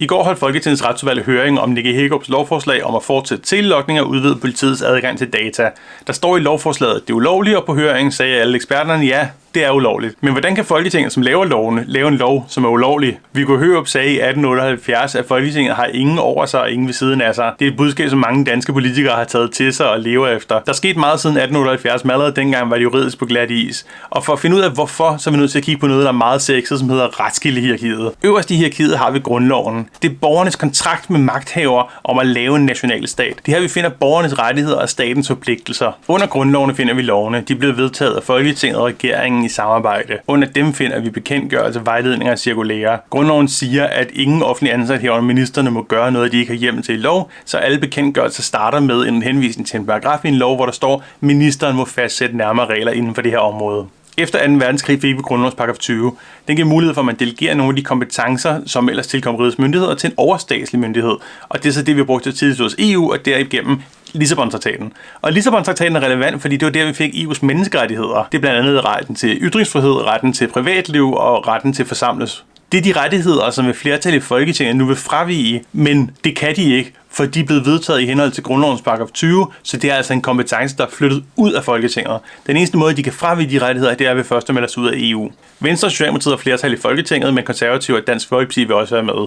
I går holdt Folketingets retsudvalg høring om Nicky Hækkerups lovforslag om at fortsætte telelogning og udvide politiets adgang til data. Der står i lovforslaget, at det er ulovligt, og på høringen sagde alle eksperterne, ja, det er ulovligt. Men hvordan kan Folketinget, som laver lovene, lave en lov, som er ulovlig? Viggo Hørup sagde i 1878, at Folketinget har ingen over sig og ingen ved siden af sig. Det er et budskab, som mange danske politikere har taget til sig og lever efter. Der skete meget siden 1878, men allerede dengang var det juridisk på glat is. Og for at finde ud af hvorfor, så er vi nødt til at kigge på noget, der er meget sexet, som hedder retskildehierarkiet. Øverst i hierarkiet har vi grundloven. Det er borgernes kontrakt med magthaver om at lave en national stat. Det her vi finder borgernes rettigheder og statens forpligtelser. Under grundlovene finder vi lovene. De blev vedtaget af Folketinget og regeringen i samarbejde. Under dem finder vi bekendtgørelse, vejledninger og cirkulære. Grundloven siger, at ingen offentlig ansat herunder ministerne må gøre noget, de ikke har hjemmel til i lov, så alle bekendtgørelser starter med en henvisning til en paragraf i en lov, hvor der står, at ministeren må fastsætte nærmere regler inden for det her område. Efter 2. verdenskrig fik vi grundlovens paragraf 20. Den giver mulighed for, at man delegerer nogle af de kompetencer, som ellers tilkommer rigets myndigheder, til en overstatslig myndighed. Og det er så det, vi har brugt til tidligere hos EU, og derigennem Lissabon-traktaten. Og Lissabon-traktaten er relevant, fordi det var der, vi fik EU's menneskerettigheder. Det er blandt andet retten til ytringsfrihed, retten til privatliv og retten til forsamles. Det er de rettigheder, som et flertal i Folketinget nu vil fravige, men det kan de ikke, for de er blevet vedtaget i henhold til grundlovens paragraf 20, så det er altså en kompetence, der er flyttet ud af Folketinget. Den eneste måde, de kan fravige de rettigheder, det er ved først at melde sig ud af EU. Venstre og Socialdemokratiet har flertal i Folketinget, men konservative og Dansk Folkeparti vil også være med.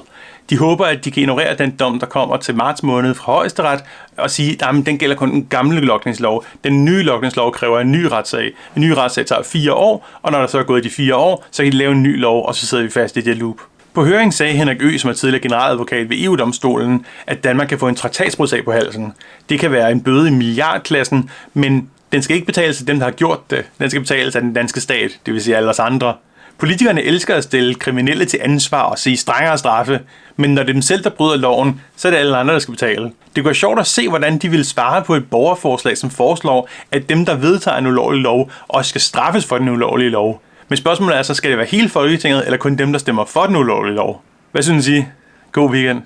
De håber, at de kan ignorere den dom, der kommer til marts måned fra højesteret, og sige, at den gælder kun den gamle lokningslov. Den nye lokningslov kræver en ny retssag. En ny retssag tager fire år, og når der så er gået de fire år, så kan de lave en ny lov, og så sidder vi fast i det loop. På høringen sagde Henrik Ø, som er tidligere generaladvokat ved EU-domstolen, at Danmark kan få en traktatsbrudsag på halsen. Det kan være en bøde i milliardklassen, men den skal ikke betales af dem, der har gjort det. Den skal betales af den danske stat, det vil sige alle os andre. Politikerne elsker at stille kriminelle til ansvar og sige strengere straffe, men når det er dem selv, der bryder loven, så er det alle andre, der skal betale. Det kunne være sjovt at se, hvordan de vil svare på et borgerforslag, som foreslår, at dem, der vedtager en ulovlig lov, også skal straffes for den ulovlige lov. Men spørgsmålet er så, skal det være hele Folketinget, eller kun dem, der stemmer for den ulovlige lov? Hvad synes I? God weekend.